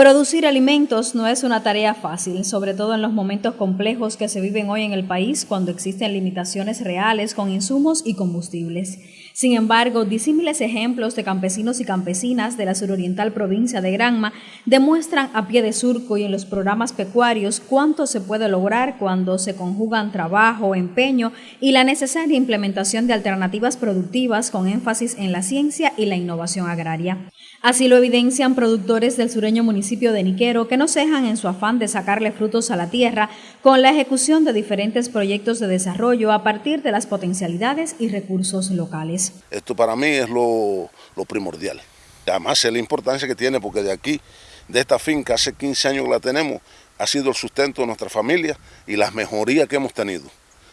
Producir alimentos no es una tarea fácil, sobre todo en los momentos complejos que se viven hoy en el país cuando existen limitaciones reales con insumos y combustibles. Sin embargo, disímiles ejemplos de campesinos y campesinas de la suroriental provincia de Granma demuestran a pie de surco y en los programas pecuarios cuánto se puede lograr cuando se conjugan trabajo, empeño y la necesaria implementación de alternativas productivas con énfasis en la ciencia y la innovación agraria. Así lo evidencian productores del sureño municipio de Niquero que no cejan en su afán de sacarle frutos a la tierra con la ejecución de diferentes proyectos de desarrollo a partir de las potencialidades y recursos locales. Esto para mí es lo, primordial. Además es la importancia que tiene porque de aquí, de esta finca, hace 15 años que la tenemos, ha sido el sustento de nuestra familia y las mejorías que hemos tenido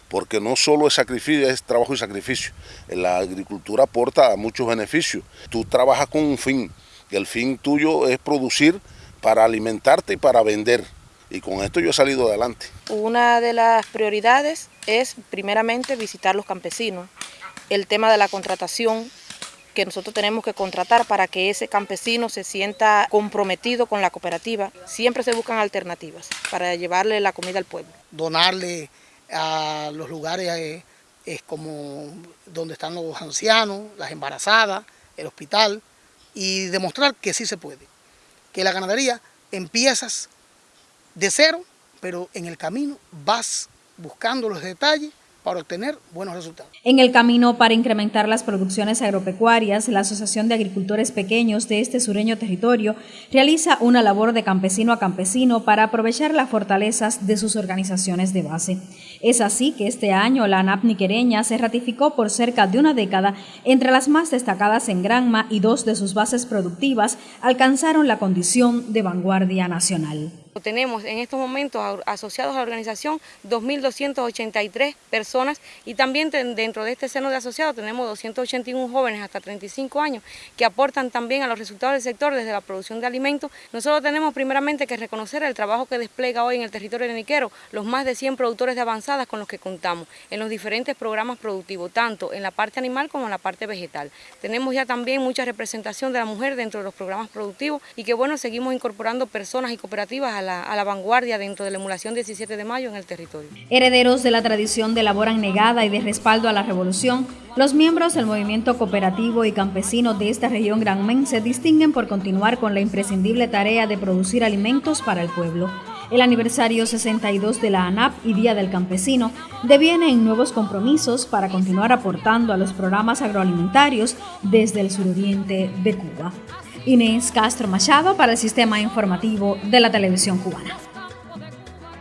porque no solo es sacrificio, es trabajo y sacrificio. La agricultura aporta muchos beneficios. Tú trabajas con un fin, y el fin tuyo es producir para alimentarte y para vender. Y con esto yo he salido adelante. Una de las prioridades es primeramente visitar los campesinos. El tema de la contratación, que nosotros tenemos que contratar para que ese campesino se sienta comprometido con la cooperativa. Siempre se buscan alternativas para llevarle la comida al pueblo. Donarle a los lugares eh, es como donde están los ancianos, las embarazadas, el hospital, y demostrar que sí se puede. Que la ganadería empiezas de cero, pero en el camino vas buscando los detalles para obtener buenos resultados. En el camino para incrementar las producciones agropecuarias, la Asociación de Agricultores Pequeños de este sureño territorio realiza una labor de campesino a campesino para aprovechar las fortalezas de sus organizaciones de base. Es así que este año la ANAP niquereña se ratificó por cerca de una década entre las más destacadas en Granma y dos de sus bases productivas alcanzaron la condición de vanguardia nacional. Tenemos en estos momentos asociados a la organización 2.283 personas y también dentro de este seno de asociados tenemos 281 jóvenes hasta 35 años que aportan también a los resultados del sector desde la producción de alimentos. Nosotros tenemos primeramente que reconocer el trabajo que despliega hoy en el territorio de Niquero los más de 100 productores de avanzadas con los que contamos en los diferentes programas productivos, tanto en la parte animal como en la parte vegetal. Tenemos ya también mucha representación de la mujer dentro de los programas productivos y que bueno, seguimos incorporando personas y cooperativas a a la vanguardia dentro de la emulación 17 de mayo en el territorio. Herederos de la tradición de labor negada y de respaldo a la revolución, los miembros del movimiento cooperativo y campesino de esta región granmen se distinguen por continuar con la imprescindible tarea de producir alimentos para el pueblo. El aniversario 62 de la ANAP y Día del Campesino deviene en nuevos compromisos para continuar aportando a los programas agroalimentarios desde el suroriente de Cuba. Inés Castro Machado para el Sistema Informativo de la Televisión Cubana.